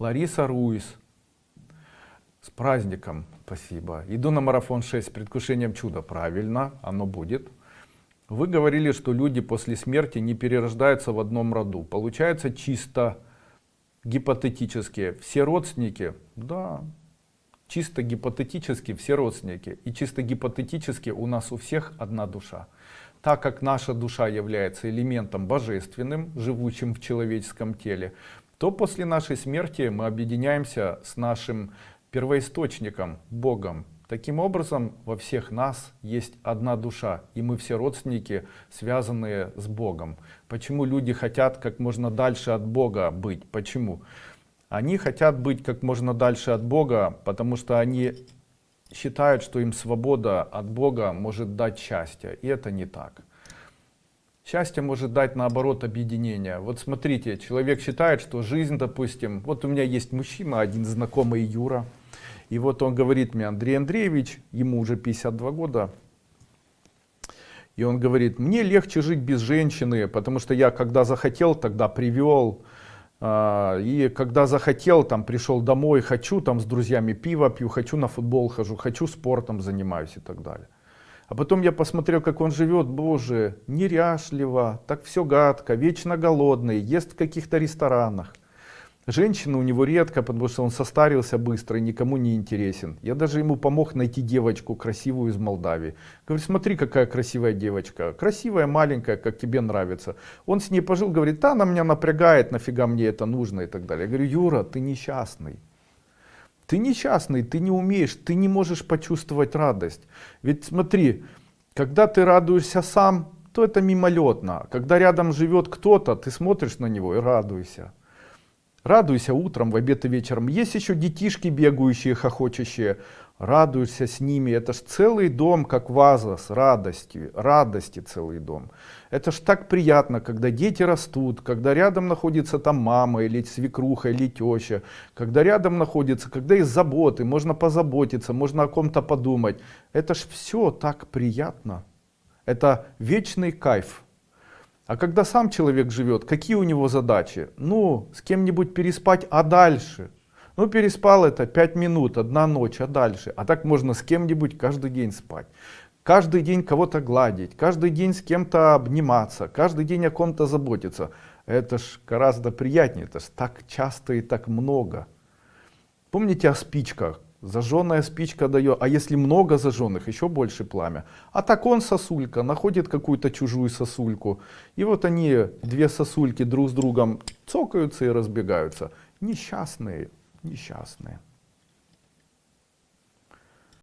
Лариса Руис. С праздником, спасибо. Иду на марафон 6 с предвкушением чуда. Правильно, оно будет. Вы говорили, что люди после смерти не перерождаются в одном роду. Получается чисто гипотетически. Все родственники? Да, чисто гипотетически все родственники. И чисто гипотетически у нас у всех одна душа. Так как наша душа является элементом божественным, живущим в человеческом теле, то после нашей смерти мы объединяемся с нашим первоисточником, Богом. Таким образом, во всех нас есть одна душа, и мы все родственники, связанные с Богом. Почему люди хотят как можно дальше от Бога быть? Почему? Они хотят быть как можно дальше от Бога, потому что они считают, что им свобода от Бога может дать счастье. И это не так. Счастье может дать наоборот объединение. Вот смотрите, человек считает, что жизнь, допустим, вот у меня есть мужчина, один знакомый Юра, и вот он говорит мне, Андрей Андреевич, ему уже 52 года, и он говорит, мне легче жить без женщины, потому что я когда захотел, тогда привел, а, и когда захотел, там пришел домой, хочу там с друзьями пиво пью, хочу на футбол хожу, хочу спортом занимаюсь и так далее. А потом я посмотрел, как он живет, боже, неряшливо, так все гадко, вечно голодный, ест в каких-то ресторанах. Женщины у него редко, потому что он состарился быстро и никому не интересен. Я даже ему помог найти девочку красивую из Молдавии. Говорю, смотри, какая красивая девочка. Красивая, маленькая, как тебе нравится. Он с ней пожил, говорит, да, она меня напрягает, нафига мне это нужно и так далее. Я говорю, Юра, ты несчастный. Ты несчастный, ты не умеешь, ты не можешь почувствовать радость. Ведь смотри, когда ты радуешься сам, то это мимолетно. Когда рядом живет кто-то, ты смотришь на него и радуешься. Радуйся утром, в обед и вечером. Есть еще детишки бегающие, хохочущие. Радуешься с ними. Это ж целый дом, как ваза с радостью. Радости целый дом. Это ж так приятно, когда дети растут, когда рядом находится там мама или свекруха или теща. Когда рядом находится, когда есть заботы, можно позаботиться, можно о ком-то подумать. Это ж все так приятно. Это вечный кайф. А когда сам человек живет, какие у него задачи? Ну, с кем-нибудь переспать, а дальше? Ну, переспал это 5 минут, одна ночь, а дальше? А так можно с кем-нибудь каждый день спать. Каждый день кого-то гладить, каждый день с кем-то обниматься, каждый день о ком-то заботиться. Это ж гораздо приятнее, это ж так часто и так много. Помните о спичках? Зажженная спичка дает, а если много зажженных, еще больше пламя. А так он сосулька, находит какую-то чужую сосульку. И вот они, две сосульки друг с другом цокаются и разбегаются. Несчастные, несчастные.